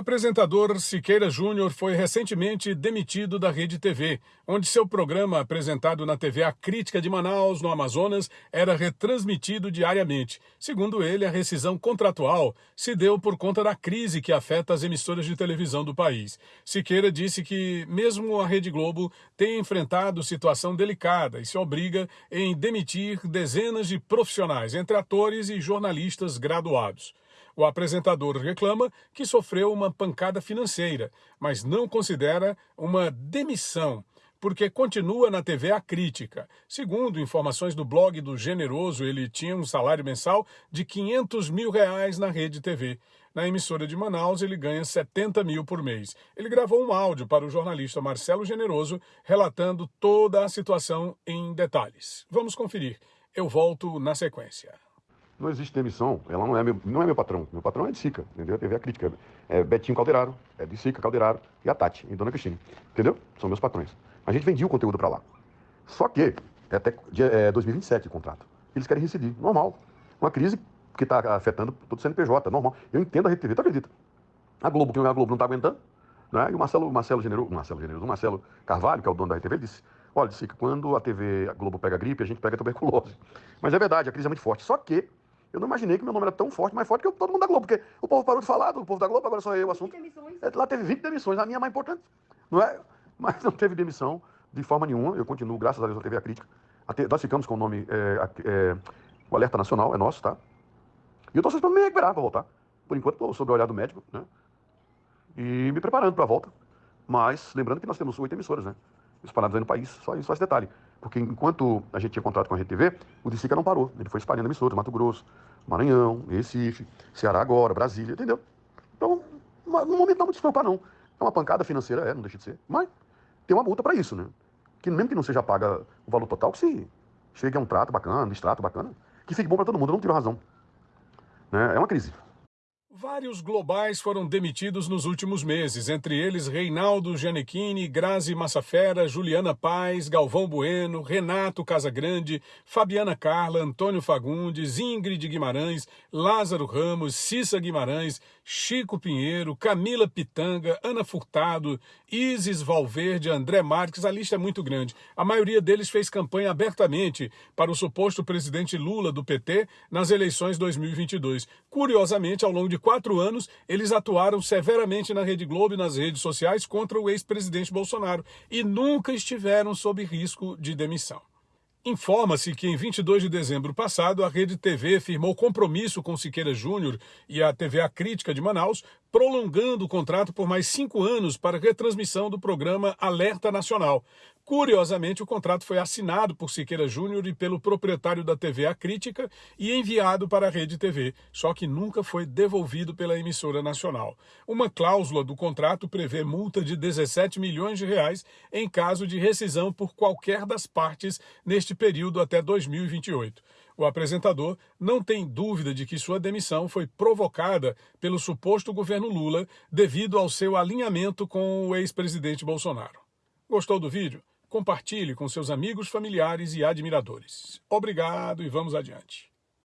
apresentador Siqueira Júnior foi recentemente demitido da Rede TV, onde seu programa apresentado na TV A Crítica de Manaus, no Amazonas, era retransmitido diariamente. Segundo ele, a rescisão contratual se deu por conta da crise que afeta as emissoras de televisão do país. Siqueira disse que, mesmo a Rede Globo, tem enfrentado situação delicada e se obriga em demitir dezenas de profissionais, entre atores e jornalistas graduados. O apresentador reclama que sofreu uma pancada financeira, mas não considera uma demissão, porque continua na TV a crítica. Segundo informações do blog do Generoso, ele tinha um salário mensal de 500 mil reais na rede TV. Na emissora de Manaus, ele ganha 70 mil por mês. Ele gravou um áudio para o jornalista Marcelo Generoso, relatando toda a situação em detalhes. Vamos conferir. Eu volto na sequência não existe demissão, ela não é meu, não é meu patrão. Meu patrão é de Sica, entendeu? A TV é crítica. É Betinho Calderaro, é de Sica, Calderaro, e a Tati, e Dona Cristina. Entendeu? São meus patrões. A gente vendia o conteúdo para lá. Só que é até é 2027 o contrato. Eles querem receber, normal. Uma crise que está afetando todo o CNPJ, normal. Eu entendo a Rede TV, tu acredita? A Globo, que a Globo não está aguentando, né? E o Marcelo, Marcelo Generoso, Marcelo Generoso, o Marcelo Carvalho, que é o dono da Rede TV, disse: Olha, Sica, quando a TV a Globo pega gripe, a gente pega tuberculose. Mas é verdade, a crise é muito forte. Só que eu não imaginei que meu nome era tão forte, mais forte que todo mundo da Globo, porque o povo parou de falar do povo da Globo, agora só eu o assunto. É, lá teve 20 demissões, a minha é mais importante, não é? Mas não teve demissão de forma nenhuma, eu continuo, graças a Deus, a TV A Crítica. Nós ficamos com o nome, é, é, o Alerta Nacional, é nosso, tá? E eu estou esperando me recuperar para voltar. Por enquanto, estou sob o olhar do médico, né? E me preparando para a volta. Mas, lembrando que nós temos oito emissoras, né? Espalhadas aí no país, só isso, só esse detalhe. Porque enquanto a gente tinha contrato com a RTV, o Dicica não parou. Ele foi espalhando emissoras, Mato Grosso, Maranhão, Recife, Ceará agora, Brasília, entendeu? Então, no momento não se preocupar, não. É uma pancada financeira, é, não deixa de ser. Mas tem uma multa para isso, né? Que mesmo que não seja paga o valor total, que se chegue a um trato bacana, extrato bacana, que fique bom para todo mundo, não tiro razão. Né? É uma crise. Vários globais foram demitidos nos últimos meses, entre eles Reinaldo Gianecchini, Grazi Massafera, Juliana Paz, Galvão Bueno, Renato Casagrande, Fabiana Carla, Antônio Fagundes, Ingrid Guimarães, Lázaro Ramos, Cissa Guimarães, Chico Pinheiro, Camila Pitanga, Ana Furtado, Isis Valverde, André Marques, a lista é muito grande. A maioria deles fez campanha abertamente para o suposto presidente Lula do PT nas eleições 2022. Curiosamente, ao longo de quatro anos, eles atuaram severamente na Rede Globo e nas redes sociais contra o ex-presidente Bolsonaro e nunca estiveram sob risco de demissão. Informa-se que em 22 de dezembro passado, a Rede TV firmou compromisso com Siqueira Júnior e a TV A Crítica de Manaus, prolongando o contrato por mais cinco anos para retransmissão do programa Alerta Nacional. Curiosamente, o contrato foi assinado por Siqueira Júnior e pelo proprietário da TV A Crítica e enviado para a Rede TV, só que nunca foi devolvido pela emissora nacional. Uma cláusula do contrato prevê multa de 17 milhões de reais em caso de rescisão por qualquer das partes neste período até 2028. O apresentador não tem dúvida de que sua demissão foi provocada pelo suposto governo Lula devido ao seu alinhamento com o ex-presidente Bolsonaro. Gostou do vídeo? Compartilhe com seus amigos, familiares e admiradores. Obrigado e vamos adiante.